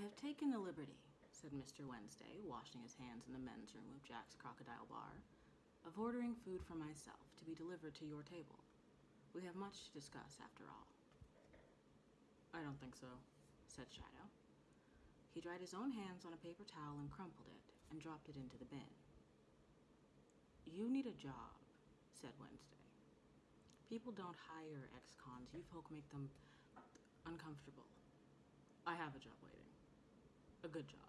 have taken the liberty, said Mr. Wednesday, washing his hands in the men's room of Jack's Crocodile Bar, of ordering food for myself to be delivered to your table. We have much to discuss, after all. I don't think so, said Shadow. He dried his own hands on a paper towel and crumpled it and dropped it into the bin. You need a job, said Wednesday. People don't hire ex-cons. You folk make them uncomfortable. I have a job waiting. A good job.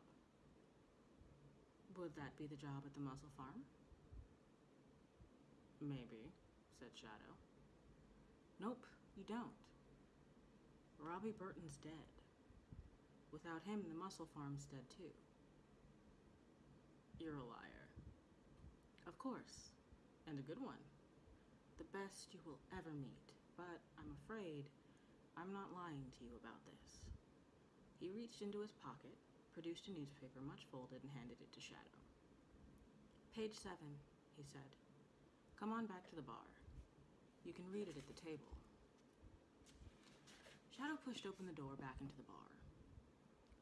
Would that be the job at the mussel farm? Maybe, said Shadow. Nope, you don't. Robbie Burton's dead. Without him, the mussel farm's dead too. You're a liar. Of course, and a good one. The best you will ever meet, but I'm afraid I'm not lying to you about this. He reached into his pocket, produced a newspaper much folded, and handed it to Shadow. Page seven, he said. Come on back to the bar. You can read it at the table. Shadow pushed open the door back into the bar.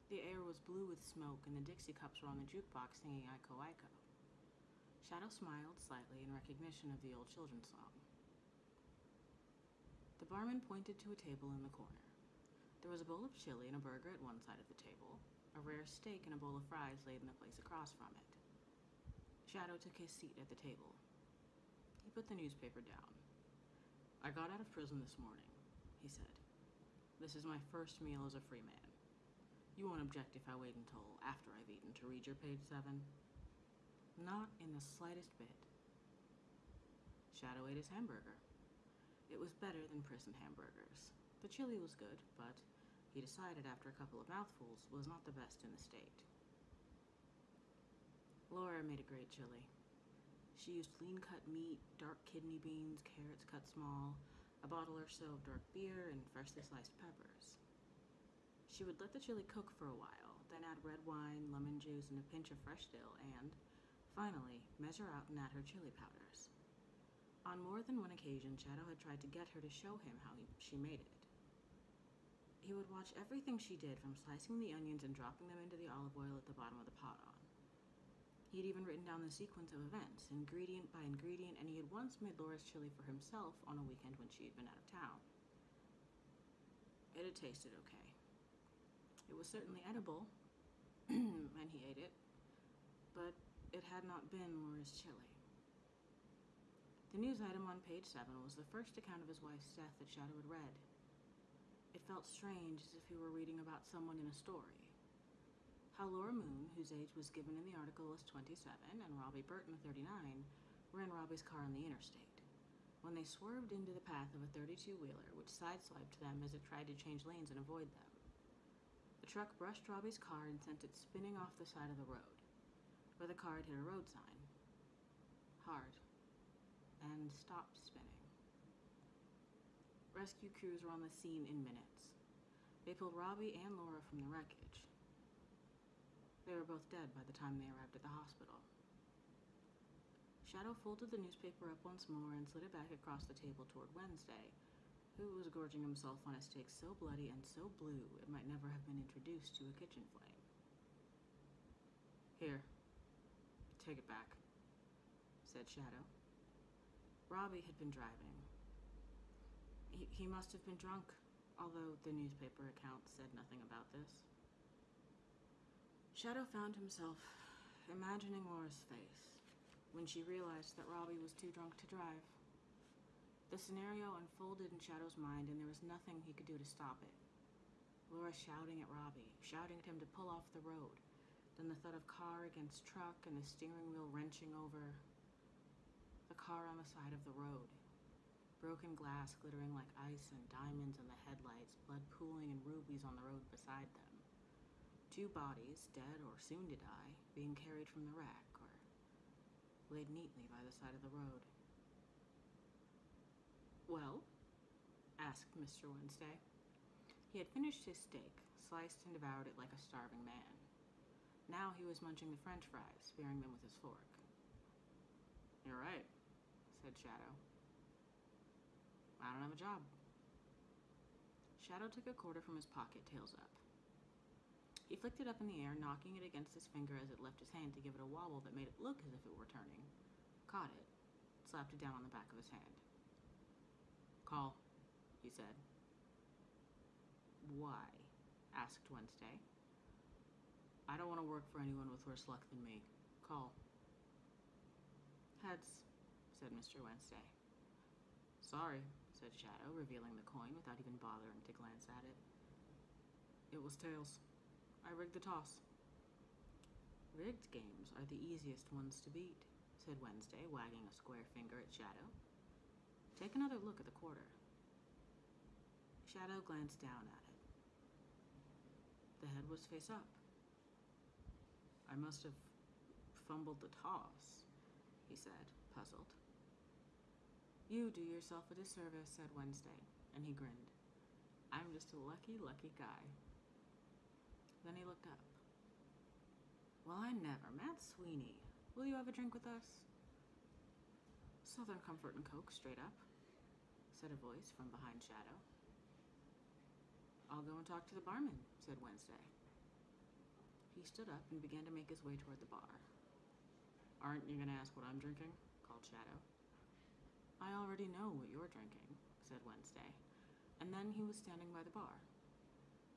The air was blue with smoke, and the Dixie cups were on the jukebox singing Iko Iko. Shadow smiled slightly in recognition of the old children's song. The barman pointed to a table in the corner. There was a bowl of chili and a burger at one side of the table. A steak and a bowl of fries laid in the place across from it. Shadow took his seat at the table. He put the newspaper down. I got out of prison this morning, he said. This is my first meal as a free man. You won't object if I wait until after I've eaten to read your page seven? Not in the slightest bit. Shadow ate his hamburger. It was better than prison hamburgers. The chili was good, but he decided after a couple of mouthfuls was not the best in the state. Laura made a great chili. She used lean cut meat, dark kidney beans, carrots cut small, a bottle or so of dark beer, and freshly sliced peppers. She would let the chili cook for a while, then add red wine, lemon juice, and a pinch of fresh dill, and, finally, measure out and add her chili powders. On more than one occasion, Shadow had tried to get her to show him how he, she made it. He would watch everything she did, from slicing the onions and dropping them into the olive oil at the bottom of the pot on. He had even written down the sequence of events, ingredient by ingredient, and he had once made Laura's chili for himself on a weekend when she had been out of town. It had tasted okay. It was certainly edible, and he ate it, but it had not been Laura's chili. The news item on page 7 was the first account of his wife's death that Shadow had read. It felt strange as if he were reading about someone in a story. How Laura Moon, whose age was given in the article as 27, and Robbie Burton, 39, were in Robbie's car on the interstate, when they swerved into the path of a 32-wheeler, which sideswiped them as it tried to change lanes and avoid them. The truck brushed Robbie's car and sent it spinning off the side of the road, where the car had hit a road sign. Hard and stopped spinning. Rescue crews were on the scene in minutes. They pulled Robbie and Laura from the wreckage. They were both dead by the time they arrived at the hospital. Shadow folded the newspaper up once more and slid it back across the table toward Wednesday, who was gorging himself on a steak so bloody and so blue it might never have been introduced to a kitchen flame. Here, take it back, said Shadow. Robbie had been driving. He, he must have been drunk, although the newspaper account said nothing about this. Shadow found himself imagining Laura's face when she realized that Robbie was too drunk to drive. The scenario unfolded in Shadow's mind, and there was nothing he could do to stop it. Laura shouting at Robbie, shouting at him to pull off the road, then the thud of car against truck and the steering wheel wrenching over the car on the side of the road. Broken glass glittering like ice and diamonds in the headlights, blood pooling in rubies on the road beside them. Two bodies, dead or soon to die, being carried from the wreck or laid neatly by the side of the road. Well? asked Mr. Wednesday. He had finished his steak, sliced and devoured it like a starving man. Now he was munching the french fries, spearing them with his fork. You're right, said Shadow. I don't have a job. Shadow took a quarter from his pocket, tails up. He flicked it up in the air, knocking it against his finger as it left his hand to give it a wobble that made it look as if it were turning. Caught it, slapped it down on the back of his hand. Call, he said. Why? asked Wednesday. I don't want to work for anyone with worse luck than me. Call. Heads, said Mr. Wednesday. Sorry, said Shadow, revealing the coin without even bothering to glance at it. It was tails. I rigged the toss. Rigged games are the easiest ones to beat, said Wednesday, wagging a square finger at Shadow. Take another look at the quarter. Shadow glanced down at it. The head was face up. I must have fumbled the toss, he said, puzzled. You do yourself a disservice, said Wednesday, and he grinned. I'm just a lucky, lucky guy. Then he looked up. Well, I never. Mad Sweeney. Will you have a drink with us? Southern Comfort and Coke, straight up, said a voice from behind Shadow. I'll go and talk to the barman, said Wednesday. He stood up and began to make his way toward the bar. Aren't you going to ask what I'm drinking? called Shadow. I already know what you're drinking, said Wednesday, and then he was standing by the bar.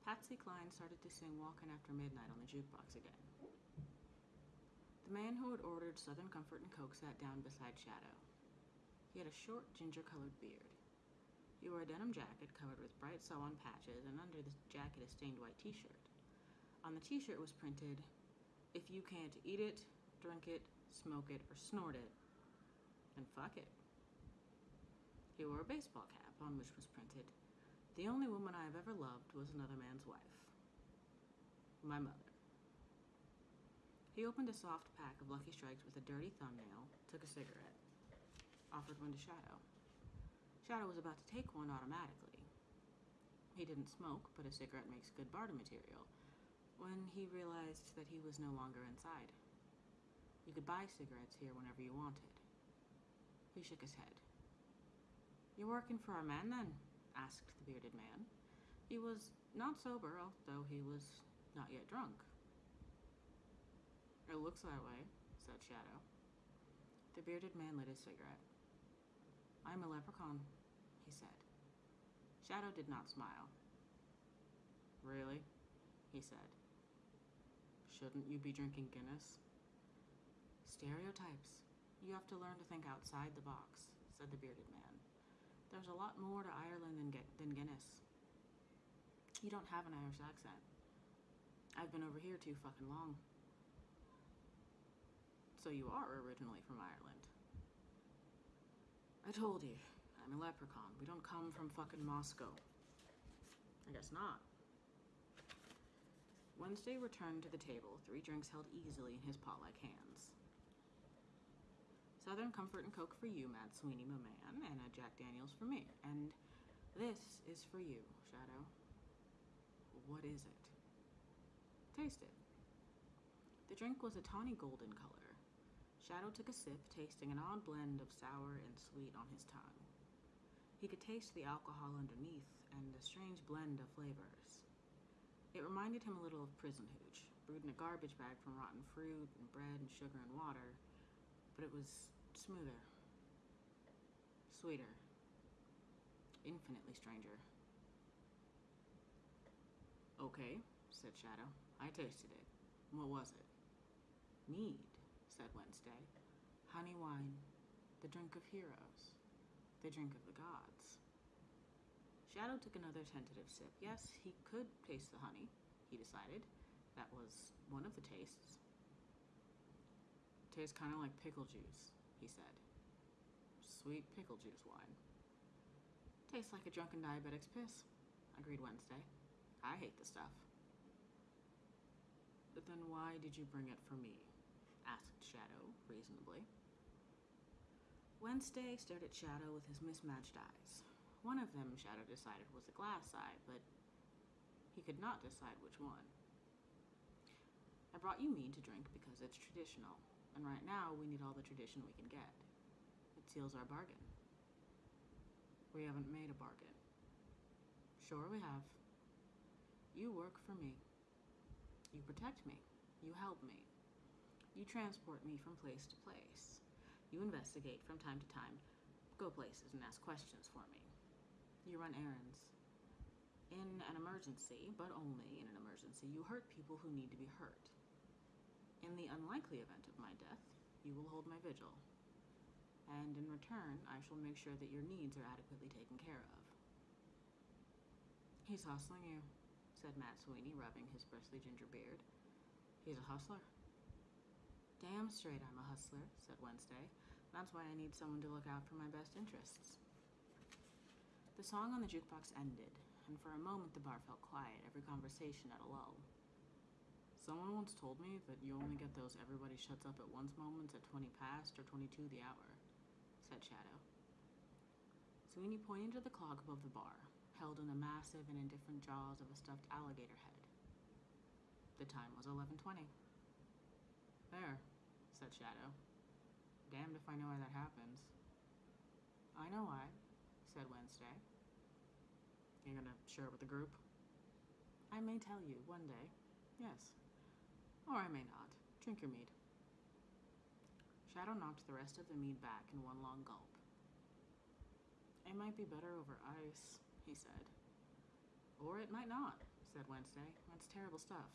Patsy Cline started to sing Walkin' After Midnight on the jukebox again. The man who had ordered Southern Comfort and Coke sat down beside Shadow. He had a short, ginger colored beard. He wore a denim jacket covered with bright sew on patches, and under the jacket, a stained white t shirt. On the t shirt was printed, If you can't eat it, drink it, smoke it, or snort it, then fuck it. He wore a baseball cap on which was printed, The only woman I have ever loved was another man's wife. My mother. He opened a soft pack of Lucky Strikes with a dirty thumbnail, took a cigarette, offered one to Shadow. Shadow was about to take one automatically. He didn't smoke, but a cigarette makes good barter material when he realized that he was no longer inside. You could buy cigarettes here whenever you wanted. He shook his head. You working for our man then? asked the bearded man. He was not sober, although he was not yet drunk. It looks that way, said Shadow. The bearded man lit his cigarette. I'm a leprechaun, he said. Shadow did not smile. Really? he said. Shouldn't you be drinking Guinness? Stereotypes. You have to learn to think outside the box, said the bearded man. There's a lot more to Ireland than, than Guinness. You don't have an Irish accent. I've been over here too fucking long. So you are originally from Ireland. I told you, I'm a leprechaun. We don't come from fucking Moscow. I guess not. Wednesday returned to the table, three drinks held easily in his paw like hands. Southern Comfort and Coke for you, Mad Sweeney, my man, and a Jack Daniels for me. And this is for you, Shadow. What is it? Taste it. The drink was a tawny golden color. Shadow took a sip, tasting an odd blend of sour and sweet on his tongue. He could taste the alcohol underneath and a strange blend of flavors. It reminded him a little of prison hooch, brewed in a garbage bag from rotten fruit and bread and sugar and water, but it was smoother, sweeter, infinitely stranger. Okay, said Shadow. I tasted it. What was it? Mead, said Wednesday. Honey wine, the drink of heroes, the drink of the gods. Shadow took another tentative sip. Yes, he could taste the honey, he decided. That was one of the tastes. Tastes kind of like pickle juice, he said. Sweet pickle juice wine. Tastes like a drunken diabetic's piss, agreed Wednesday. I hate the stuff. But then why did you bring it for me? asked Shadow, reasonably. Wednesday stared at Shadow with his mismatched eyes. One of them, Shadow decided, was a glass eye, but he could not decide which one. I brought you mead to drink because it's traditional, and right now we need all the tradition we can get. It seals our bargain. We haven't made a bargain. Sure, we have. You work for me. You protect me. You help me. You transport me from place to place. You investigate from time to time, go places and ask questions for me. You run errands. In an emergency, but only in an emergency, you hurt people who need to be hurt. In the unlikely event of my death, you will hold my vigil. And in return, I shall make sure that your needs are adequately taken care of. He's hustling you, said Mad Sweeney, rubbing his bristly ginger beard. He's a hustler. Damn straight I'm a hustler, said Wednesday. That's why I need someone to look out for my best interests. The song on the jukebox ended, and for a moment the bar felt quiet, every conversation at a lull. Someone once told me that you only get those everybody shuts up at once moments at 20 past or 22 the hour, said Shadow. Sweeney pointed to the clock above the bar, held in the massive and indifferent jaws of a stuffed alligator head. The time was 11:20. There, said Shadow. Damned if I know why that happens. I know why, said Wednesday. You're gonna share it with the group? I may tell you one day. Yes. Or I may not. Drink your mead. Shadow knocked the rest of the mead back in one long gulp. It might be better over ice, he said. Or it might not, said Wednesday. That's terrible stuff.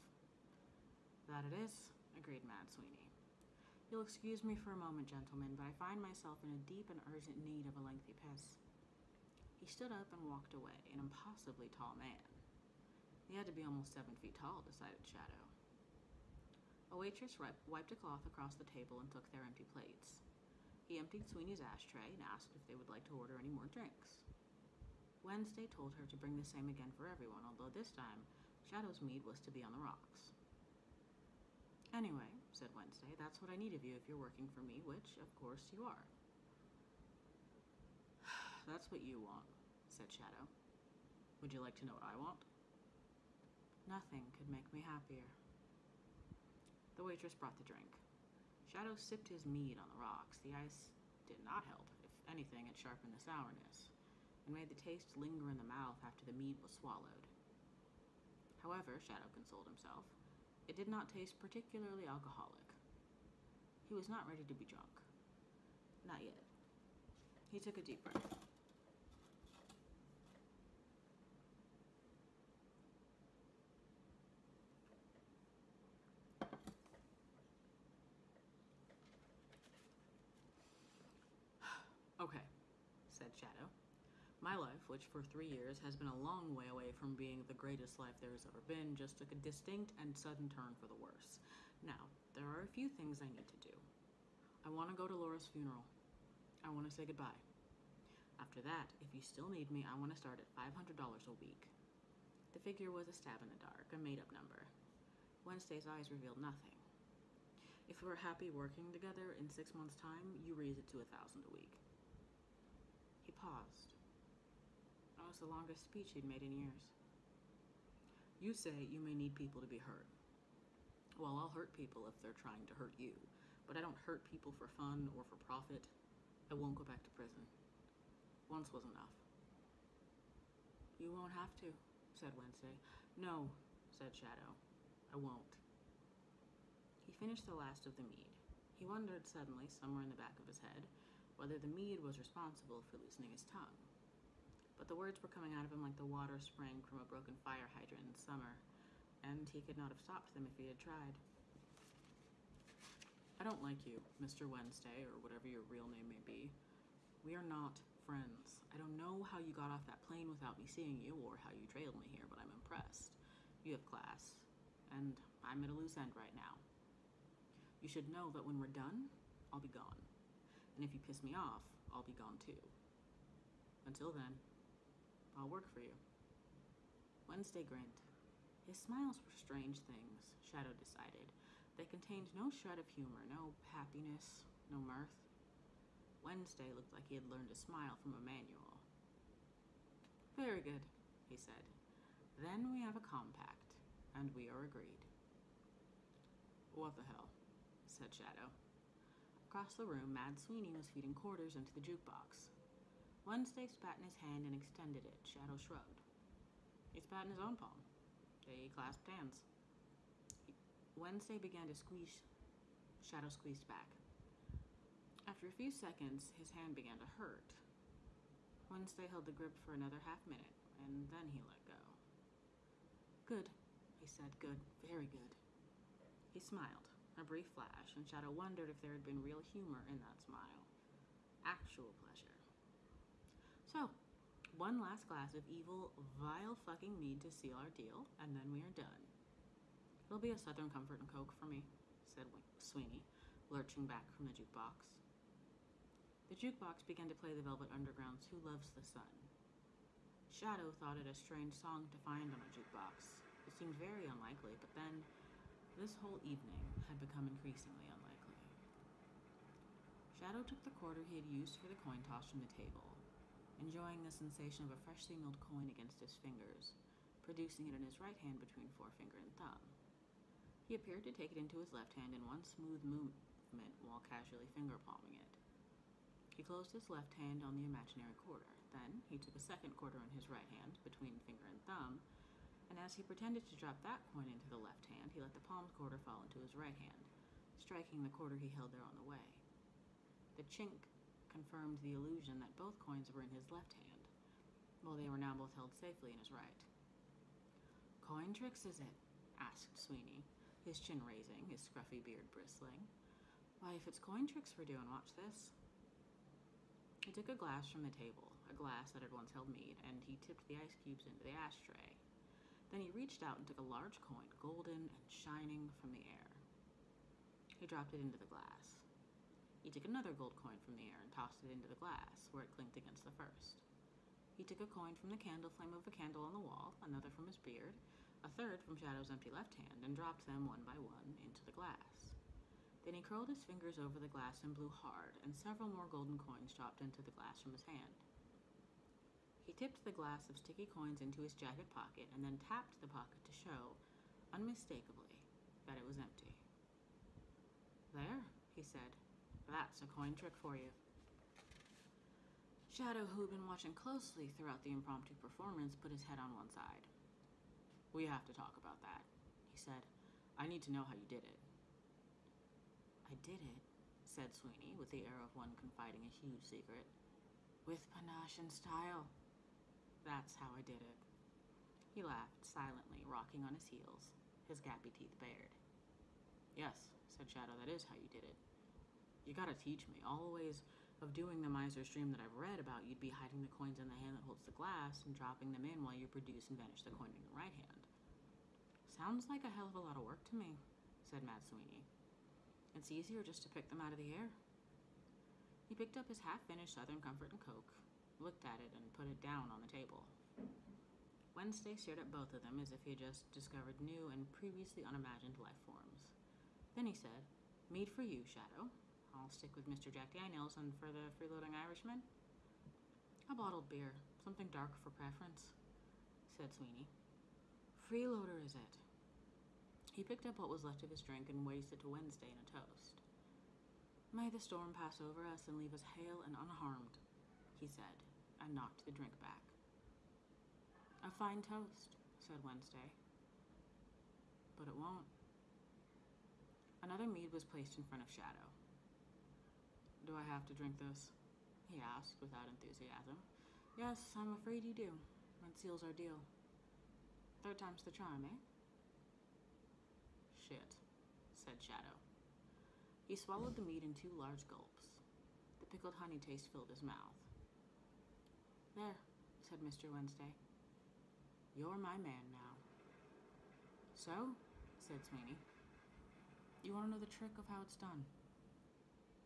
That it is, agreed Mad Sweeney. You'll excuse me for a moment, gentlemen, but I find myself in a deep and urgent need of a lengthy piss. He stood up and walked away, an impossibly tall man. He had to be almost seven feet tall, decided Shadow. A waitress wiped a cloth across the table and took their empty plates. He emptied Sweeney's ashtray and asked if they would like to order any more drinks. Wednesday told her to bring the same again for everyone, although this time Shadow's mead was to be on the rocks. Anyway, said Wednesday, that's what I need of you if you're working for me, which, of course, you are. that's what you want, said Shadow. Would you like to know what I want? Nothing could make me happier. The waitress brought the drink. Shadow sipped his mead on the rocks. The ice did not help. If anything, it sharpened the sourness and made the taste linger in the mouth after the mead was swallowed. However, Shadow consoled himself, it did not taste particularly alcoholic. He was not ready to be drunk. Not yet. He took a deep breath. Okay, said Shadow. My life, which for three years has been a long way away from being the greatest life there has ever been, just took a distinct and sudden turn for the worse. Now, there are a few things I need to do. I want to go to Laura's funeral. I want to say goodbye. After that, if you still need me, I want to start at $500 a week. The figure was a stab in the dark, a made up number. Wednesday's eyes revealed nothing. If we're happy working together in six months' time, you raise it to a thousand a week. Paused. That was the longest speech he'd made in years. You say you may need people to be hurt. Well, I'll hurt people if they're trying to hurt you, but I don't hurt people for fun or for profit. I won't go back to prison. Once was enough. You won't have to, said Wednesday. No, said Shadow. I won't. He finished the last of the mead. He wondered suddenly, somewhere in the back of his head, whether the mead was responsible for loosening his tongue. But the words were coming out of him like the water spraying from a broken fire hydrant in summer, and he could not have stopped them if he had tried. I don't like you, Mr. Wednesday, or whatever your real name may be. We are not friends. I don't know how you got off that plane without me seeing you, or how you trailed me here, but I'm impressed. You have class, and I'm at a loose end right now. You should know that when we're done, I'll be gone. And if you piss me off, I'll be gone too. Until then, I'll work for you. Wednesday grinned. His smiles were strange things, Shadow decided. They contained no shred of humor, no happiness, no mirth. Wednesday looked like he had learned to smile from a manual. Very good, he said. Then we have a compact, and we are agreed. What the hell? said Shadow. Across the room, Mad Sweeney was feeding quarters into the jukebox. Wednesday spat in his hand and extended it. Shadow shrugged. He spat in his own palm. They clasped hands. Wednesday began to squeeze. Shadow squeezed back. After a few seconds, his hand began to hurt. Wednesday held the grip for another half minute, and then he let go. Good, he said. Good, very good. He smiled, a brief flash, and Shadow wondered if there had been real humor in that smile. Actual pleasure. So, one last glass of evil, vile fucking mead to seal our deal, and then we are done. It'll be a Southern Comfort and Coke for me, said Sweeney, lurching back from the jukebox. The jukebox began to play the Velvet Underground's Who Loves the Sun. Shadow thought it a strange song to find on a jukebox. It seemed very unlikely, but then this whole evening had become increasingly unlikely. Shadow took the quarter he had used for the coin toss from the table, enjoying the sensation of a freshly milled coin against his fingers, producing it in his right hand between forefinger and thumb. He appeared to take it into his left hand in one smooth movement while casually finger palming it. He closed his left hand on the imaginary quarter. Then he took a second quarter in his right hand, between finger and thumb, and as he pretended to drop that coin into the left hand, he let the palmed quarter fall into his right hand, striking the quarter he held there on the way. The chink confirmed the illusion that both coins were in his left hand, while they were now both held safely in his right. Coin tricks, is it? asked Sweeney, his chin raising, his scruffy beard bristling. Why, if it's coin tricks we're doing, watch this. He took a glass from the table, a glass that had once held mead, and he tipped the ice cubes into the ashtray. Then he reached out and took a large coin, golden and shining from the air. He dropped it into the glass. He took another gold coin from the air and tossed it into the glass, where it clinked against the first. He took a coin from the candle flame of a candle on the wall, another from his beard, a third from Shadow's empty left hand, and dropped them one by one into the glass. Then he curled his fingers over the glass and blew hard, and several more golden coins dropped into the glass from his hand. He tipped the glass of sticky coins into his jacket pocket and then tapped the pocket to show, unmistakably, that it was empty. There, he said. That's a coin trick for you. Shadow, who had been watching closely throughout the impromptu performance, put his head on one side. We have to talk about that, he said. I need to know how you did it. I did it, said Sweeney, with the air of one confiding a huge secret. With panache and style. That's how I did it. He laughed silently, rocking on his heels, his gappy teeth bared. Yes, said Shadow, that is how you did it. You gotta teach me. All the ways of doing the miser's dream that I've read about, you'd be hiding the coins in the hand that holds the glass and dropping them in while you produce and vanish the coin in your right hand. Sounds like a hell of a lot of work to me, said Mad Sweeney. It's easier just to pick them out of the air. He picked up his half-finished Southern Comfort and Coke, looked at it, and put it down on the table. Wednesday stared at both of them as if he had just discovered new and previously unimagined life forms. Then he said, Mead for you, Shadow. I'll stick with Mr. Jack Daniels, and for the freeloading Irishman? A bottled beer, something dark for preference, said Sweeney. Freeloader, is it? He picked up what was left of his drink and raised it to Wednesday in a toast. May the storm pass over us and leave us hale and unharmed, he said, and knocked the drink back. A fine toast, said Wednesday. But it won't. Another mead was placed in front of Shadow. Do I have to drink this? he asked without enthusiasm. Yes, I'm afraid you do. That seals our deal. Third time's the charm, eh? shit, said Shadow. He swallowed the mead in two large gulps. The pickled honey taste filled his mouth. There, said Mr. Wednesday. You're my man now. So, said Sweeney. You want to know the trick of how it's done?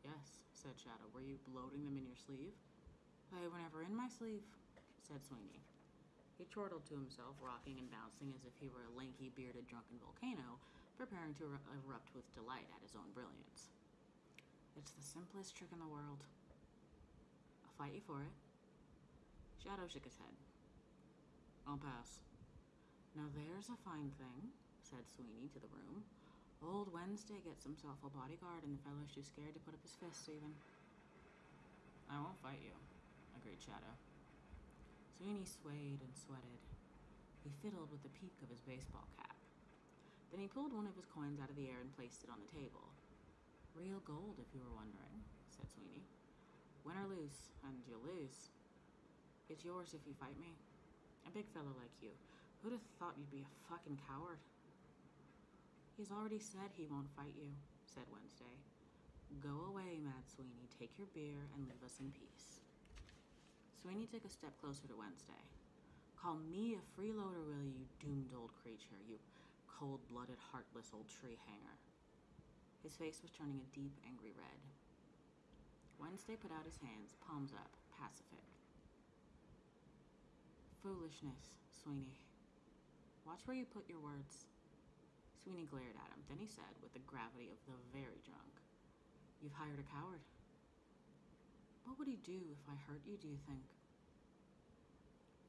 Yes, said Shadow. Were you bloating them in your sleeve? They were never in my sleeve, said Sweeney. He chortled to himself, rocking and bouncing as if he were a lanky, bearded, drunken volcano, preparing to er- erupt with delight at his own brilliance. It's the simplest trick in the world. I'll fight you for it. Shadow shook his head. I'll pass. Now there's a fine thing, said Sweeney to the room. Old Wednesday gets himself a bodyguard, and the fellow's too scared to put up his fists even. I won't fight you, agreed Shadow. Sweeney swayed and sweated. He fiddled with the peak of his baseball cap. Then he pulled one of his coins out of the air and placed it on the table. Real gold, if you were wondering, said Sweeney. Win or lose, and you'll lose. It's yours if you fight me. A big fellow like you. Who'd have thought you'd be a fucking coward? He's already said he won't fight you, said Wednesday. Go away, Mad Sweeney. Take your beer and leave us in peace. Sweeney took a step closer to Wednesday. Call me a freeloader, will you, doomed old creature, you cold blooded, heartless old tree hanger. His face was turning a deep, angry red. Wednesday put out his hands, palms up, pacific. Foolishness, Sweeney. Watch where you put your words. Sweeney glared at him. Then he said, with the gravity of the very drunk, You've hired a coward. What would he do if I hurt you, do you think?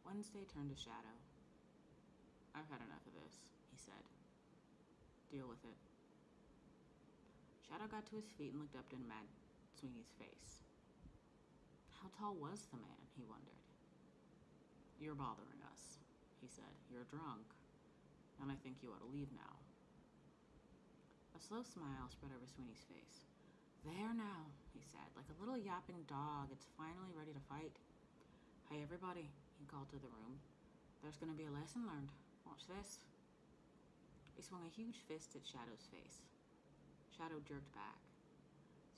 Wednesday turned to Shadow. I've had enough of this, he said. Deal with it. Shadow got to his feet and looked up in Mad Sweeney's face. How tall was the man, he wondered. You're bothering us, he said. You're drunk, and I think you ought to leave now. A slow smile spread over Sweeney's face. There now, he said, like a little yapping dog, it's finally ready to fight. Hey, everybody, he called to the room. There's going to be a lesson learned. Watch this. He swung a huge fist at Shadow's face. Shadow jerked back.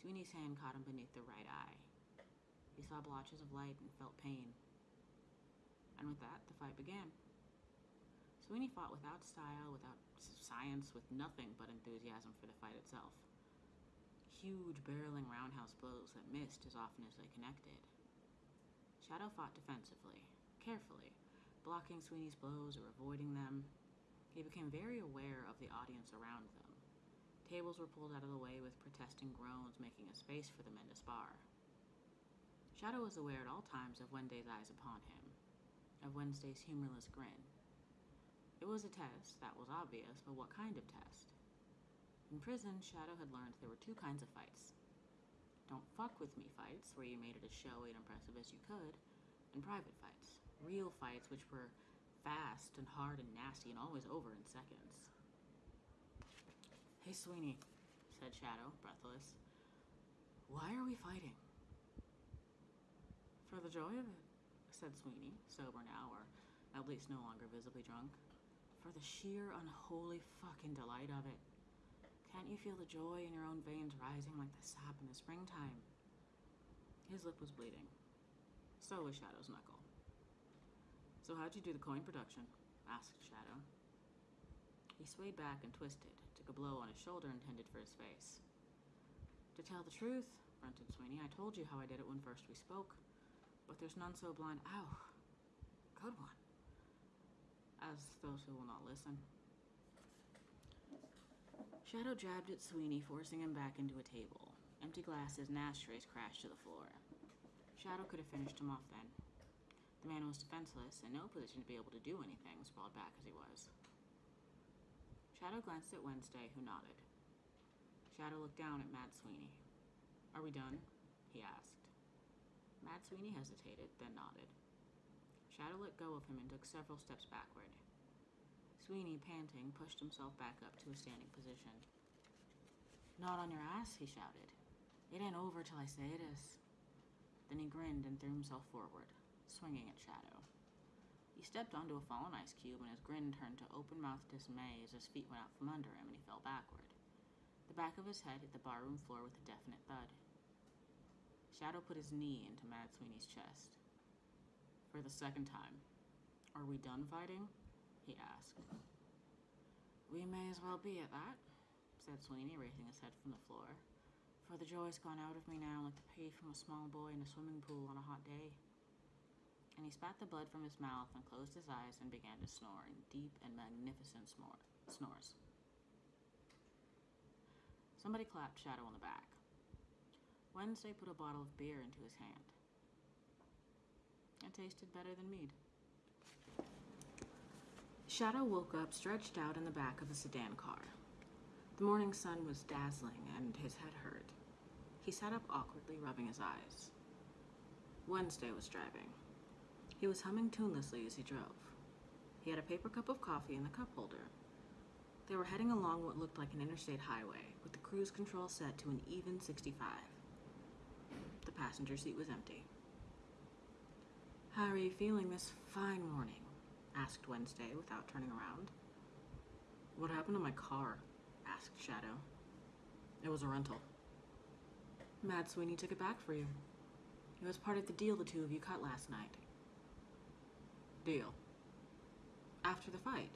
Sweeney's hand caught him beneath the right eye. He saw blotches of light and felt pain. And with that, the fight began. Sweeney fought without style, without science, with nothing but enthusiasm for the fight itself. Huge, barreling roundhouse blows that missed as often as they connected. Shadow fought defensively, carefully, blocking Sweeney's blows or avoiding them. He became very aware of the audience around them. Tables were pulled out of the way with protesting groans, making a space for the men to spar. Shadow was aware at all times of Wednesday's eyes upon him, of Wednesday's humorless grin. It was a test, that was obvious, but what kind of test? In prison, Shadow had learned there were two kinds of fights. Don't fuck with me fights, where you made it as showy and impressive as you could, and private fights. Real fights which were fast and hard and nasty and always over in seconds. Hey, Sweeney, said Shadow, breathless. Why are we fighting? For the joy of it, said Sweeney, sober now, or at least no longer visibly drunk. For the sheer unholy fucking delight of it. Can't you feel the joy in your own veins rising like the sap in the springtime? His lip was bleeding. So was Shadow's knuckle. So how'd you do the coin production? asked Shadow. He swayed back and twisted, took a blow on his shoulder intended for his face. To tell the truth, grunted Sweeney, I told you how I did it when first we spoke, but there's none so blind. Ow! Good one. As those who will not listen. Shadow jabbed at Sweeney, forcing him back into a table. Empty glasses and ashtrays crashed to the floor. Shadow could have finished him off then. The man was defenseless, in no position to be able to do anything, sprawled back as he was. Shadow glanced at Wednesday, who nodded. Shadow looked down at Mad Sweeney. Are we done? he asked. Mad Sweeney hesitated, then nodded. Shadow let go of him and took several steps backward. Sweeney, panting, pushed himself back up to a standing position. Not on your ass, he shouted. It ain't over till I say it is. Then he grinned and threw himself forward, swinging at Shadow. He stepped onto a fallen ice cube, and his grin turned to open mouthed dismay as his feet went out from under him and he fell backward. The back of his head hit the barroom floor with a definite thud. Shadow put his knee into Mad Sweeney's chest. For the second time, Are we done fighting? he asked. We may as well be at that, said Sweeney, raising his head from the floor. For the joy's gone out of me now like the pee from a small boy in a swimming pool on a hot day and he spat the blood from his mouth and closed his eyes and began to snore in deep and magnificent snore, snores. Somebody clapped Shadow on the back. Wednesday put a bottle of beer into his hand. It tasted better than mead. Shadow woke up stretched out in the back of a sedan car. The morning sun was dazzling and his head hurt. He sat up awkwardly, rubbing his eyes. Wednesday was driving. He was humming tunelessly as he drove. He had a paper cup of coffee in the cup holder. They were heading along what looked like an interstate highway, with the cruise control set to an even 65. Passenger seat was empty. How are you feeling this fine morning? asked Wednesday without turning around. What happened to my car? asked Shadow. It was a rental. Mad Sweeney took it back for you. It was part of the deal the two of you cut last night. Deal. After the fight.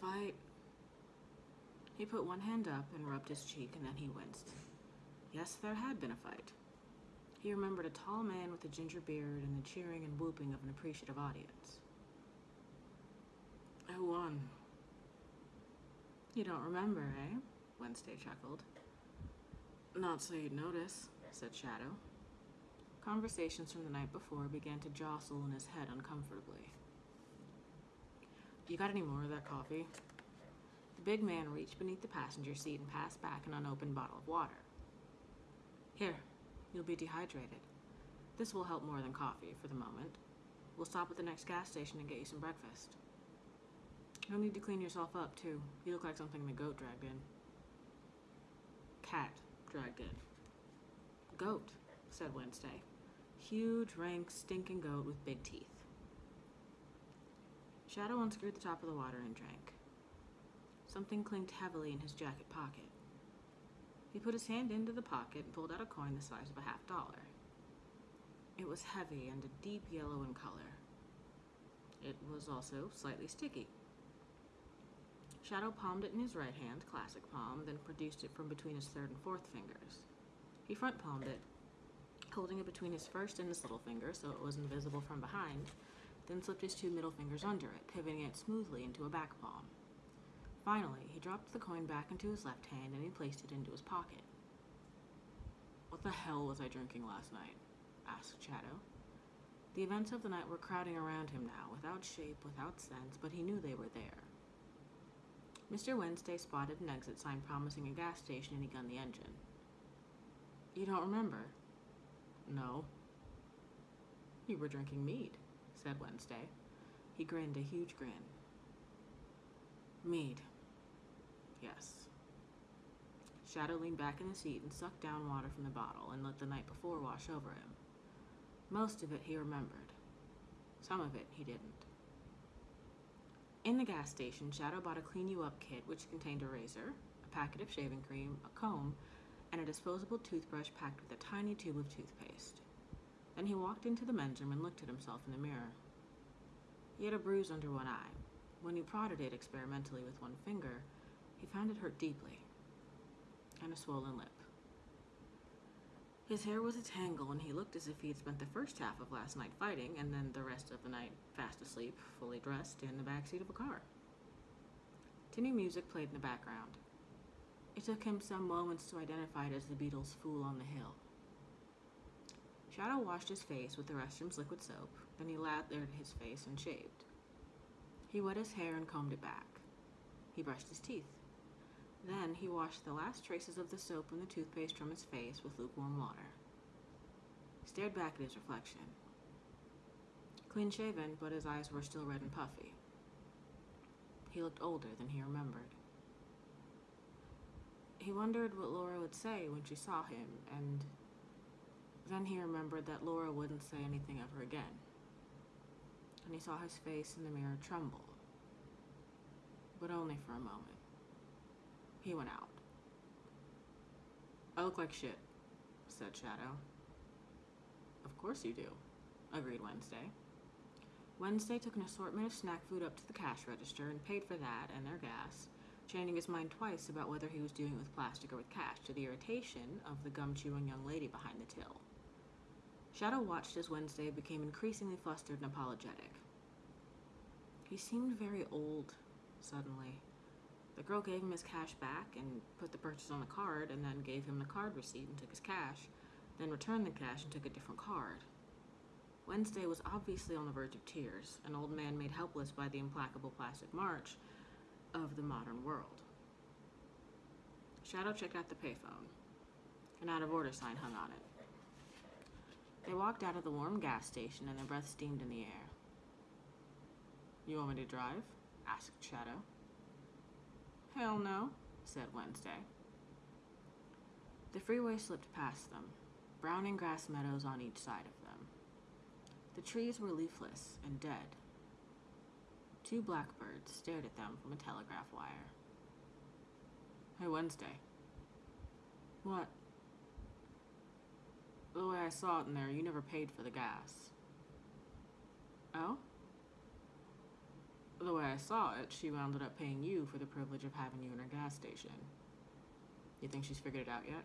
Fight. He put one hand up and rubbed his cheek, and then he winced. Yes, there had been a fight. He remembered a tall man with a ginger beard and the cheering and whooping of an appreciative audience. Who won? You don't remember, eh? Wednesday chuckled. Not so you'd notice, said Shadow. Conversations from the night before began to jostle in his head uncomfortably. You got any more of that coffee? The big man reached beneath the passenger seat and passed back an unopened bottle of water. Here, you'll be dehydrated. This will help more than coffee for the moment. We'll stop at the next gas station and get you some breakfast. You'll need to clean yourself up, too. You look like something the goat dragged in. Cat dragged in. Goat, said Wednesday. Huge, rank, stinking goat with big teeth. Shadow unscrewed the top of the water and drank. Something clinked heavily in his jacket pocket. He put his hand into the pocket and pulled out a coin the size of a half dollar. It was heavy and a deep yellow in color. It was also slightly sticky. Shadow palmed it in his right hand, classic palm, then produced it from between his third and fourth fingers. He front palmed it, holding it between his first and his little finger so it was invisible from behind, then slipped his two middle fingers under it, pivoting it smoothly into a back palm. Finally, he dropped the coin back into his left hand and he placed it into his pocket. What the hell was I drinking last night? asked Shadow. The events of the night were crowding around him now, without shape, without sense, but he knew they were there. Mr. Wednesday spotted an exit sign promising a gas station and he gunned the engine. You don't remember? No. You were drinking mead, said Wednesday. He grinned a huge grin. Mead. Yes. Shadow leaned back in the seat and sucked down water from the bottle and let the night before wash over him. Most of it he remembered. Some of it he didn't. In the gas station, Shadow bought a clean you up kit which contained a razor, a packet of shaving cream, a comb, and a disposable toothbrush packed with a tiny tube of toothpaste. Then he walked into the men's room and looked at himself in the mirror. He had a bruise under one eye. When he prodded it experimentally with one finger, he found it hurt deeply, and a swollen lip. His hair was a tangle, and he looked as if he had spent the first half of last night fighting, and then the rest of the night fast asleep, fully dressed, in the back seat of a car. Tinny music played in the background. It took him some moments to identify it as the Beatles' Fool on the Hill. Shadow washed his face with the restroom's liquid soap, then he lathered his face and shaved. He wet his hair and combed it back. He brushed his teeth. Then he washed the last traces of the soap and the toothpaste from his face with lukewarm water. He stared back at his reflection. Clean shaven, but his eyes were still red and puffy. He looked older than he remembered. He wondered what Laura would say when she saw him, and then he remembered that Laura wouldn't say anything her again. And he saw his face in the mirror tremble. But only for a moment. He went out. I look like shit, said Shadow. Of course you do, agreed Wednesday. Wednesday took an assortment of snack food up to the cash register and paid for that and their gas, changing his mind twice about whether he was doing it with plastic or with cash, to the irritation of the gum chewing young lady behind the till. Shadow watched as Wednesday became increasingly flustered and apologetic. He seemed very old, suddenly. The girl gave him his cash back and put the purchase on the card, and then gave him the card receipt and took his cash, then returned the cash and took a different card. Wednesday was obviously on the verge of tears, an old man made helpless by the implacable plastic march of the modern world. Shadow checked out the payphone. An out of order sign hung on it. They walked out of the warm gas station and their breath steamed in the air. You want me to drive? asked Shadow. Hell no, said Wednesday. The freeway slipped past them, browning grass meadows on each side of them. The trees were leafless and dead. Two blackbirds stared at them from a telegraph wire. Hey, Wednesday. What? The way I saw it in there, you never paid for the gas. Oh? The way I saw it, she wound up paying you for the privilege of having you in her gas station. You think she's figured it out yet?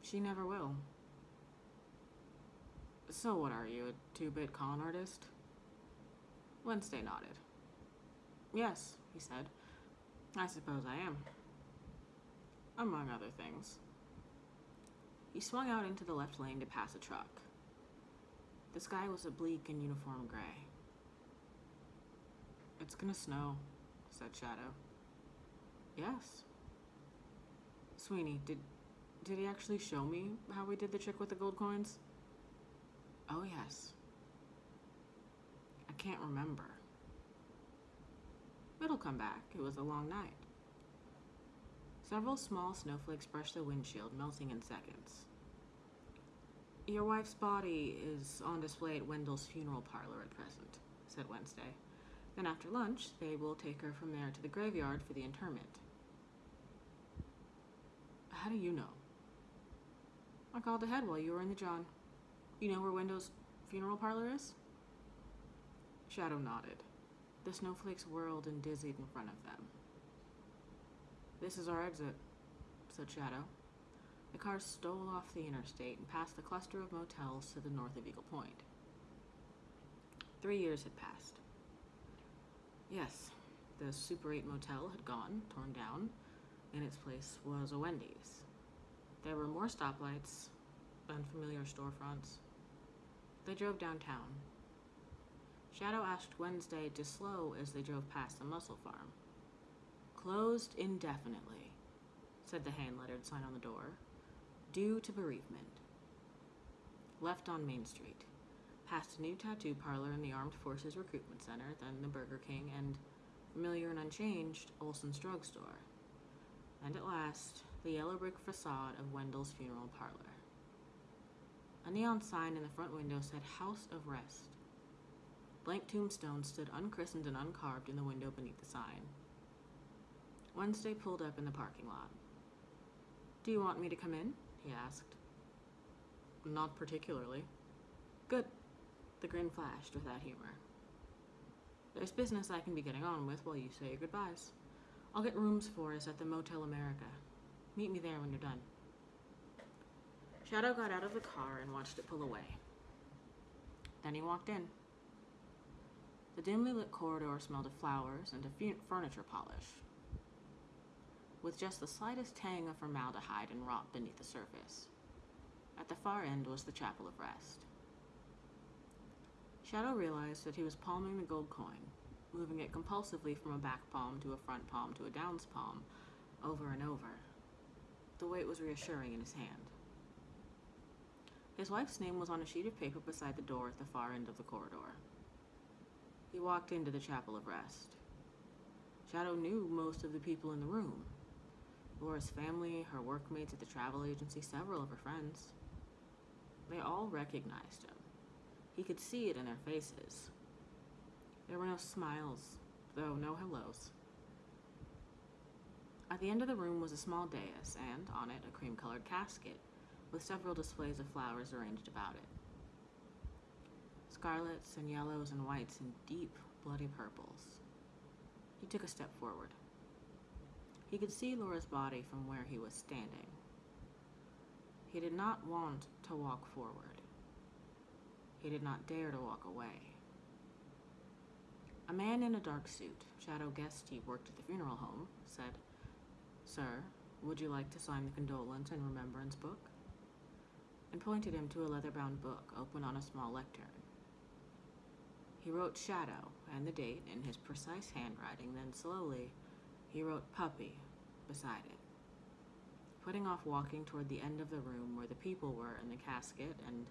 She never will. So what are you, a two-bit con artist? Wednesday nodded. Yes, he said. I suppose I am. Among other things. He swung out into the left lane to pass a truck. The sky was a bleak and uniform gray. It's gonna snow, said Shadow. Yes. Sweeney, did did he actually show me how we did the trick with the gold coins? Oh yes. I can't remember. It'll come back. It was a long night. Several small snowflakes brushed the windshield, melting in seconds. Your wife's body is on display at Wendell's funeral parlor at present, said Wednesday. Then after lunch, they will take her from there to the graveyard for the interment. How do you know? I called ahead while you were in the John. You know where Wendell's funeral parlor is? Shadow nodded. The snowflakes whirled and dizzied in front of them. This is our exit, said Shadow. The car stole off the interstate and past the cluster of motels to the north of Eagle Point. Three years had passed. Yes, the Super 8 motel had gone, torn down. In its place was a Wendy's. There were more stoplights, unfamiliar storefronts. They drove downtown. Shadow asked Wednesday to slow as they drove past the Muscle Farm. Closed indefinitely, said the hand lettered sign on the door, due to bereavement. Left on Main Street, past a new tattoo parlor in the Armed Forces Recruitment Center, then the Burger King, and, familiar and unchanged, Olson's Drugstore. And at last, the yellow brick facade of Wendell's funeral parlor. A neon sign in the front window said House of Rest. Blank tombstones stood unchristened and uncarved in the window beneath the sign. Wednesday pulled up in the parking lot. Do you want me to come in? he asked. Not particularly. Good. The grin flashed without humor. There's business I can be getting on with while you say your goodbyes. I'll get rooms for us at the Motel America. Meet me there when you're done. Shadow got out of the car and watched it pull away. Then he walked in. The dimly lit corridor smelled of flowers and of furniture polish, with just the slightest tang of formaldehyde and rot beneath the surface. At the far end was the Chapel of Rest. Shadow realized that he was palming the gold coin, moving it compulsively from a back palm to a front palm to a downs palm, over and over. The weight was reassuring in his hand. His wife's name was on a sheet of paper beside the door at the far end of the corridor. He walked into the Chapel of Rest. Shadow knew most of the people in the room. Laura's family, her workmates at the travel agency, several of her friends. They all recognized him. He could see it in their faces. There were no smiles, though no hellos. At the end of the room was a small dais, and on it a cream colored casket, with several displays of flowers arranged about it scarlets and yellows and whites and deep, bloody purples. He took a step forward. He could see Laura's body from where he was standing. He did not want to walk forward. He did not dare to walk away. A man in a dark suit, Shadow guessed he worked at the funeral home, said, Sir, would you like to sign the condolence and remembrance book? And pointed him to a leather bound book open on a small lectern. He wrote shadow and the date in his precise handwriting, then slowly he wrote puppy beside it, putting off walking toward the end of the room where the people were in the casket and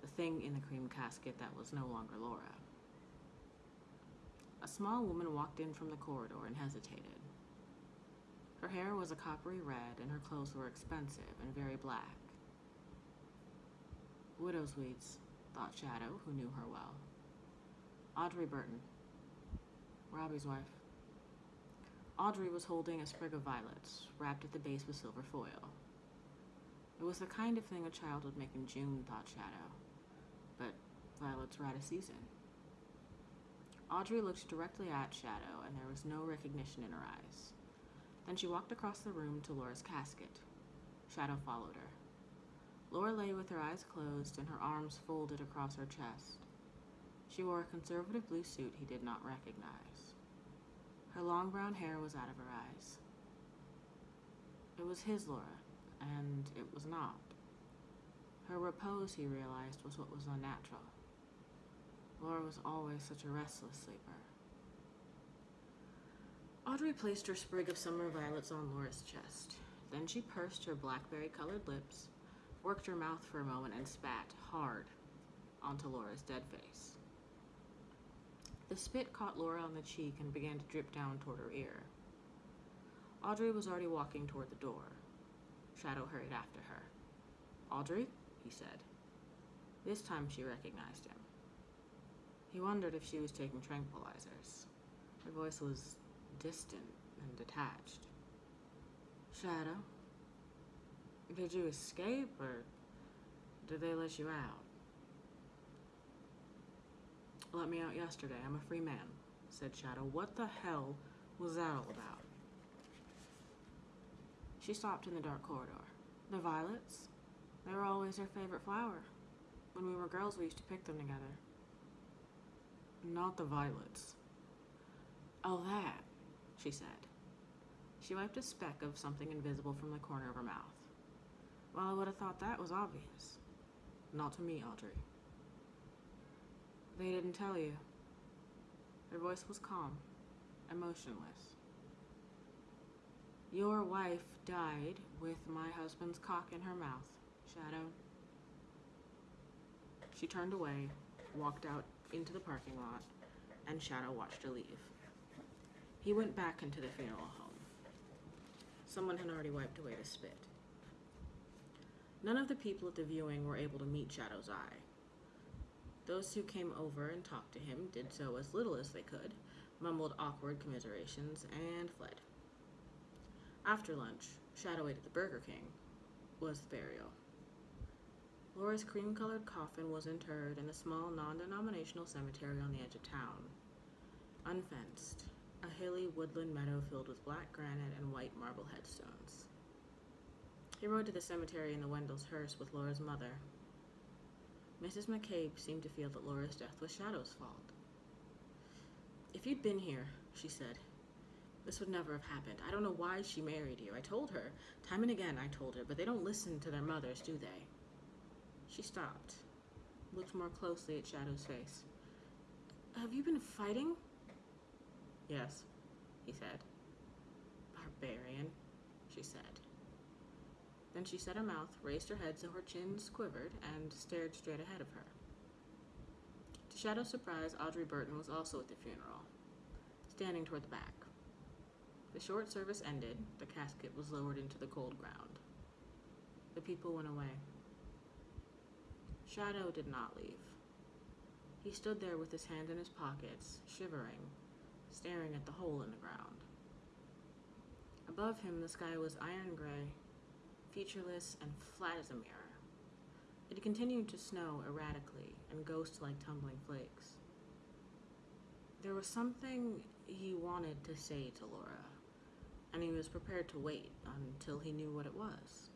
the thing in the cream casket that was no longer Laura. a small woman walked in from the corridor and hesitated. Her hair was a coppery red, and her clothes were expensive and very black. Widow's weeds, thought Shadow, who knew her well. Audrey Burton, Robbie's wife. Audrey was holding a sprig of violets, wrapped at the base with silver foil. It was the kind of thing a child would make in June, thought Shadow. Violets were out of season. Audrey looked directly at Shadow, and there was no recognition in her eyes. Then she walked across the room to Laura's casket. Shadow followed her. Laura lay with her eyes closed and her arms folded across her chest. She wore a conservative blue suit he did not recognize. Her long brown hair was out of her eyes. It was his Laura, and it was not. Her repose, he realized, was what was unnatural. Laura was always such a restless sleeper. Audrey placed her sprig of summer violets on Laura's chest. Then she pursed her blackberry colored lips, worked her mouth for a moment, and spat hard onto Laura's dead face. The spit caught Laura on the cheek and began to drip down toward her ear. Audrey was already walking toward the door. Shadow hurried after her. Audrey, he said. This time she recognized him. He wondered if she was taking tranquilizers. Her voice was distant and detached. Shadow, did you escape or did they let you out? Let me out yesterday. I'm a free man, said Shadow. What the hell was that all about? She stopped in the dark corridor. The violets? They were always her favorite flower. When we were girls, we used to pick them together. Not the violets. Oh, that, she said. She wiped a speck of something invisible from the corner of her mouth. Well, I would have thought that was obvious. Not to me, Audrey. They didn't tell you. Her voice was calm, emotionless. Your wife died with my husband's cock in her mouth, Shadow. She turned away, walked out into the parking lot, and Shadow watched her leave. He went back into the funeral home. Someone had already wiped away the spit. None of the people at the viewing were able to meet Shadow's eye. Those who came over and talked to him did so as little as they could, mumbled awkward commiserations, and fled. After lunch, Shadow ate at the Burger King, was the burial. Laura's cream colored coffin was interred in a small non denominational cemetery on the edge of town. Unfenced, a hilly woodland meadow filled with black granite and white marble headstones. He rode to the cemetery in the Wendell's hearse with Laura's mother. Mrs. McCabe seemed to feel that Laura's death was Shadow's fault. If you'd been here, she said, this would never have happened. I don't know why she married you. I told her. Time and again I told her, but they don't listen to their mothers, do they? She stopped, looked more closely at Shadow's face. Have you been fighting? Yes, he said. Barbarian, she said. Then she set her mouth, raised her head so her chin quivered, and stared straight ahead of her. To Shadow's surprise, Audrey Burton was also at the funeral, standing toward the back. The short service ended, the casket was lowered into the cold ground. The people went away. Shadow did not leave. He stood there with his hands in his pockets, shivering, staring at the hole in the ground. Above him, the sky was iron gray, featureless and flat as a mirror. It continued to snow erratically and ghost like tumbling flakes. There was something he wanted to say to Laura, and he was prepared to wait until he knew what it was.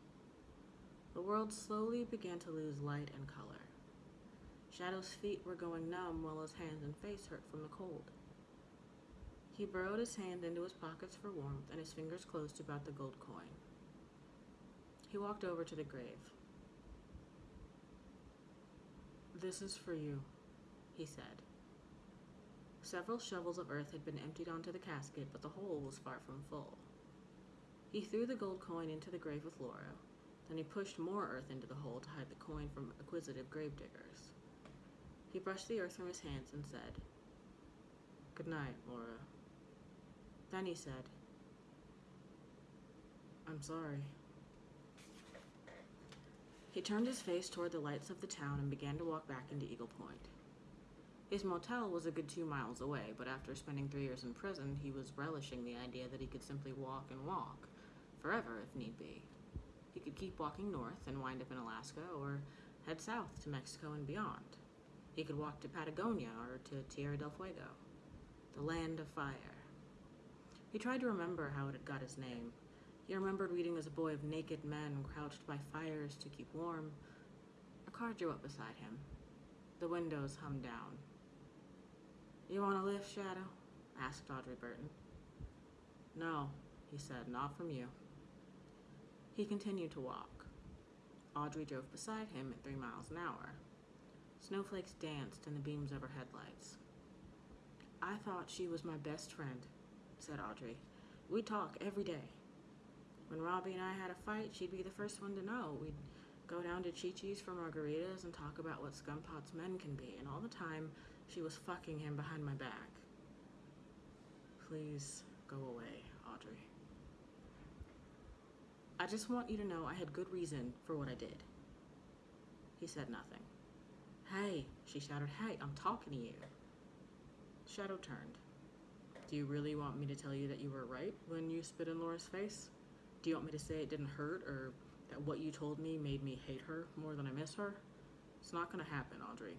The world slowly began to lose light and color. Shadow's feet were going numb while his hands and face hurt from the cold. He burrowed his hand into his pockets for warmth, and his fingers closed about the gold coin. He walked over to the grave. This is for you, he said. Several shovels of earth had been emptied onto the casket, but the hole was far from full. He threw the gold coin into the grave with Laura, then he pushed more earth into the hole to hide the coin from acquisitive gravediggers. He brushed the earth from his hands and said, Good night, Laura. Then he said, I'm sorry. He turned his face toward the lights of the town and began to walk back into Eagle Point. His motel was a good two miles away, but after spending three years in prison, he was relishing the idea that he could simply walk and walk, forever if need be. He could keep walking north and wind up in Alaska, or head south to Mexico and beyond. He could walk to Patagonia or to Tierra del Fuego, the land of fire. He tried to remember how it had got his name. He remembered reading as a boy of naked men crouched by fires to keep warm. A car drew up beside him. The windows hummed down. You want a lift, Shadow? asked Audrey Burton. No, he said, not from you. He continued to walk. Audrey drove beside him at three miles an hour. Snowflakes danced in the beams of her headlights. I thought she was my best friend, said Audrey. We talk every day. When Robbie and I had a fight, she'd be the first one to know. We'd go down to Chi Chi's for margaritas and talk about what Scumpot's men can be, and all the time she was fucking him behind my back. Please go away, Audrey. I just want you to know I had good reason for what I did. He said nothing. Hey, she shouted, hey, I'm talking to you. Shadow turned. Do you really want me to tell you that you were right when you spit in Laura's face? Do you want me to say it didn't hurt or that what you told me made me hate her more than I miss her? It's not gonna happen, Audrey.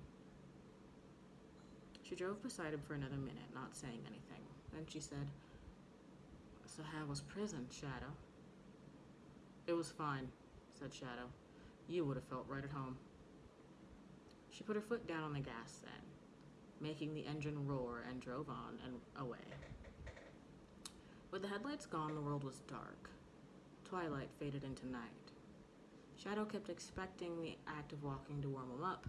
She drove beside him for another minute, not saying anything. Then she said, So how was prison, Shadow? It was fine, said Shadow. You would have felt right at home. She put her foot down on the gas then, making the engine roar and drove on and away. With the headlights gone, the world was dark. Twilight faded into night. Shadow kept expecting the act of walking to warm him up,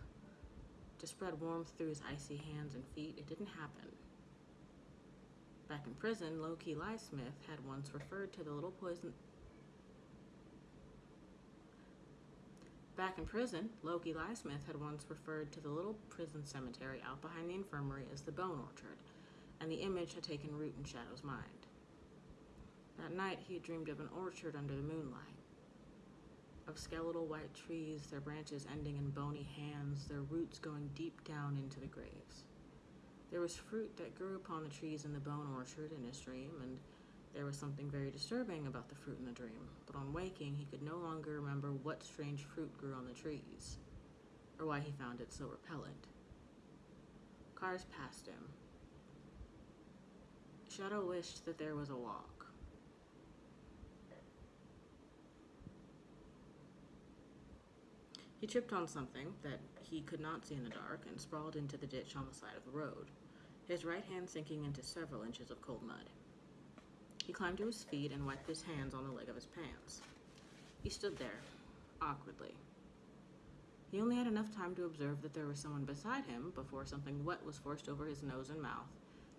to spread warmth through his icy hands and feet. It didn't happen. Back in prison, Loki Smith had once referred to the little poison. Back in prison, Loki Smith had once referred to the little prison cemetery out behind the infirmary as the Bone Orchard, and the image had taken root in Shadow's mind. That night, he had dreamed of an orchard under the moonlight of skeletal white trees, their branches ending in bony hands, their roots going deep down into the graves. There was fruit that grew upon the trees in the bone orchard in his dream, and there was something very disturbing about the fruit in the dream. But on waking, he could no longer remember what strange fruit grew on the trees, or why he found it so repellent. Cars passed him. Shadow wished that there was a walk. He tripped on something that he could not see in the dark and sprawled into the ditch on the side of the road, his right hand sinking into several inches of cold mud. He climbed to his feet and wiped his hands on the leg of his pants. He stood there, awkwardly. He only had enough time to observe that there was someone beside him before something wet was forced over his nose and mouth,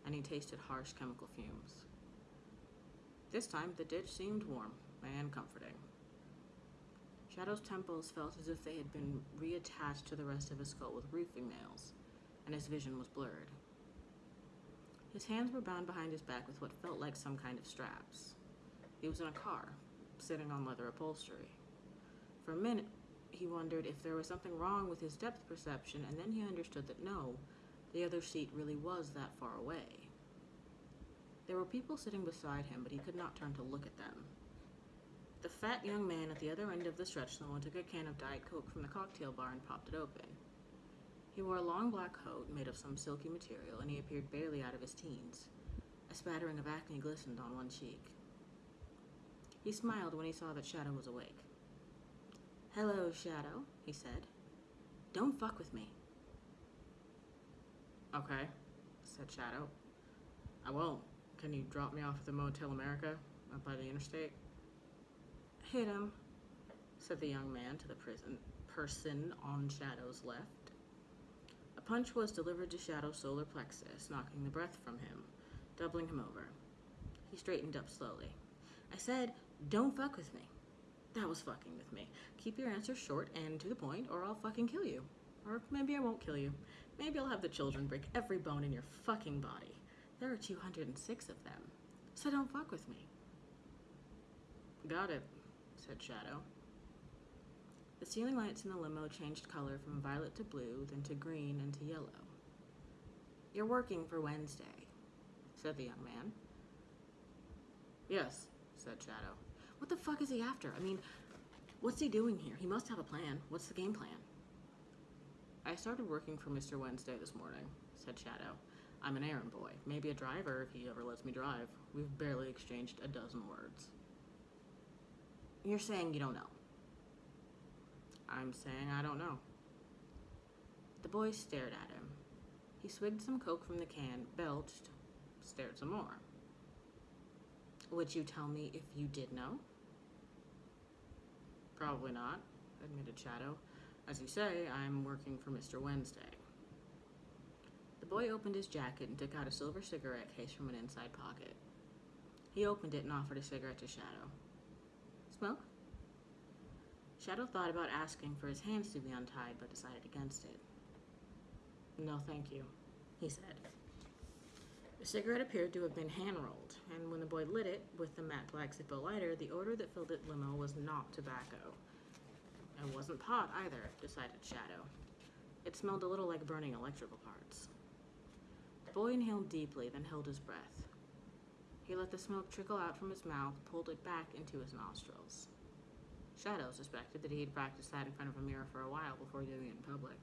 and he tasted harsh chemical fumes. This time, the ditch seemed warm and comforting. Shadow's temples felt as if they had been reattached to the rest of his skull with roofing nails, and his vision was blurred. His hands were bound behind his back with what felt like some kind of straps. He was in a car, sitting on leather upholstery. For a minute, he wondered if there was something wrong with his depth perception, and then he understood that no, the other seat really was that far away. There were people sitting beside him, but he could not turn to look at them. The fat young man at the other end of the stretch limo took a can of Diet Coke from the cocktail bar and popped it open. He wore a long black coat made of some silky material, and he appeared barely out of his teens. A spattering of acne glistened on one cheek. He smiled when he saw that Shadow was awake. Hello, Shadow, he said. Don't fuck with me. Okay, said Shadow. I won't. Can you drop me off at the Motel America up by the interstate? Hit him, said the young man to the prison person on Shadow's left. Punch was delivered to Shadow's solar plexus, knocking the breath from him, doubling him over. He straightened up slowly. I said, don't fuck with me. That was fucking with me. Keep your answers short and to the point, or I'll fucking kill you. Or maybe I won't kill you. Maybe I'll have the children break every bone in your fucking body. There are 206 of them, so don't fuck with me. Got it, said Shadow. The ceiling lights in the limo changed color from violet to blue, then to green and to yellow. You're working for Wednesday, said the young man. Yes, said Shadow. What the fuck is he after? I mean, what's he doing here? He must have a plan. What's the game plan? I started working for Mr. Wednesday this morning, said Shadow. I'm an errand boy, maybe a driver if he ever lets me drive. We've barely exchanged a dozen words. You're saying you don't know. I'm saying I don't know. The boy stared at him. He swigged some coke from the can, belched, stared some more. Would you tell me if you did know? Probably not, admitted Shadow. As you say, I'm working for Mr. Wednesday. The boy opened his jacket and took out a silver cigarette case from an inside pocket. He opened it and offered a cigarette to Shadow. Smoke? Shadow thought about asking for his hands to be untied, but decided against it. No, thank you, he said. The cigarette appeared to have been hand rolled, and when the boy lit it with the matte black Zippo lighter, the odor that filled its limo was not tobacco. It wasn't pot either, decided Shadow. It smelled a little like burning electrical parts. The boy inhaled deeply, then held his breath. He let the smoke trickle out from his mouth, pulled it back into his nostrils. Shadow suspected that he had practiced that in front of a mirror for a while before doing it in public.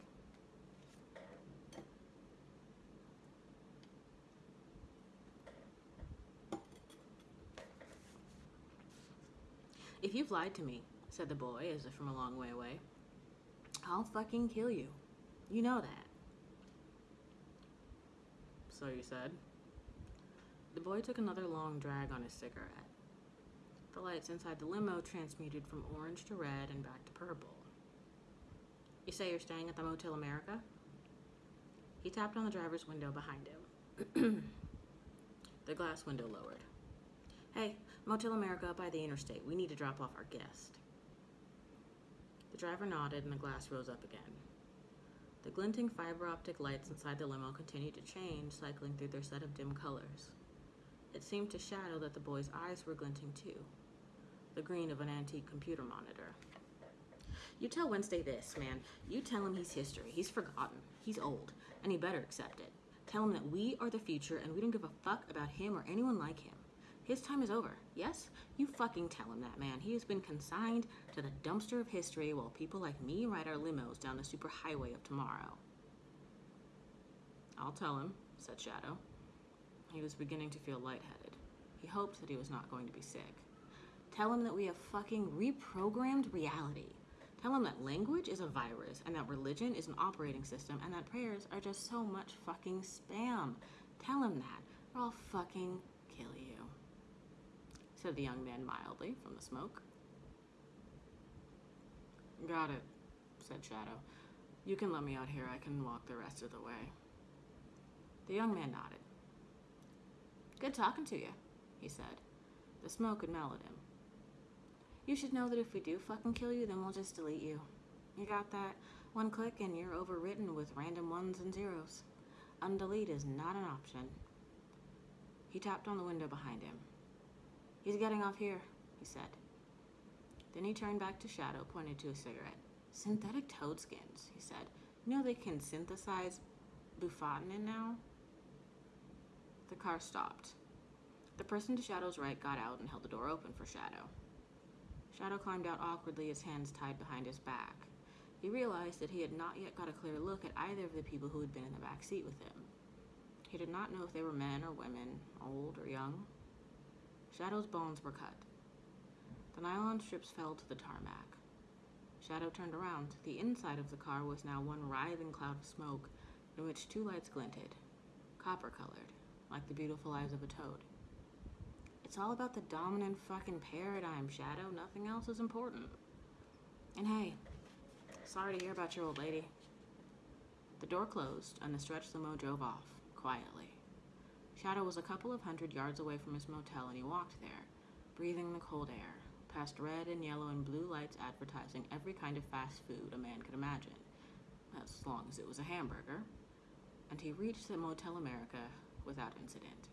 If you've lied to me, said the boy as if from a long way away, I'll fucking kill you. You know that. So you said? The boy took another long drag on his cigarette. The lights inside the limo transmuted from orange to red and back to purple. You say you're staying at the Motel America? He tapped on the driver's window behind him. the glass window lowered. Hey, Motel America by the interstate. We need to drop off our guest. The driver nodded and the glass rose up again. The glinting fiber optic lights inside the limo continued to change, cycling through their set of dim colors. It seemed to Shadow that the boy's eyes were glinting too, the green of an antique computer monitor. You tell Wednesday this, man. You tell him he's history. He's forgotten. He's old, and he better accept it. Tell him that we are the future and we don't give a fuck about him or anyone like him. His time is over. Yes? You fucking tell him that, man. He has been consigned to the dumpster of history while people like me ride our limos down the superhighway of tomorrow. I'll tell him, said Shadow. He was beginning to feel lightheaded. He hoped that he was not going to be sick. Tell him that we have fucking reprogrammed reality. Tell him that language is a virus and that religion is an operating system and that prayers are just so much fucking spam. Tell him that, or I'll fucking kill you said the young man mildly from the smoke. Got it, said Shadow. You can let me out here. I can walk the rest of the way. The young man nodded. Good talking to you, he said. The smoke had mellowed him. You should know that if we do fucking kill you, then we'll just delete you. You got that? One click and you're overwritten with random ones and zeros. Undelete is not an option. He tapped on the window behind him. He's getting off here, he said. Then he turned back to Shadow, pointed to a cigarette. Synthetic toad skins, he said. You know they can synthesize bufotenin now? The car stopped. The person to Shadow's right got out and held the door open for Shadow. Shadow climbed out awkwardly, his hands tied behind his back. He realized that he had not yet got a clear look at either of the people who had been in the back seat with him. He did not know if they were men or women, old or young. Shadow's bones were cut. The nylon strips fell to the tarmac. Shadow turned around. The inside of the car was now one writhing cloud of smoke in which two lights glinted, copper colored, like the beautiful eyes of a toad. It's all about the dominant fucking paradigm, Shadow. Nothing else is important. And hey, sorry to hear about your old lady. The door closed, and the stretch limo drove off, quietly. Shadow was a couple of hundred yards away from his motel, and he walked there, breathing the cold air, past red and yellow and blue lights advertising every kind of fast food a man could imagine, as long as it was a hamburger. And he reached the Motel America without incident.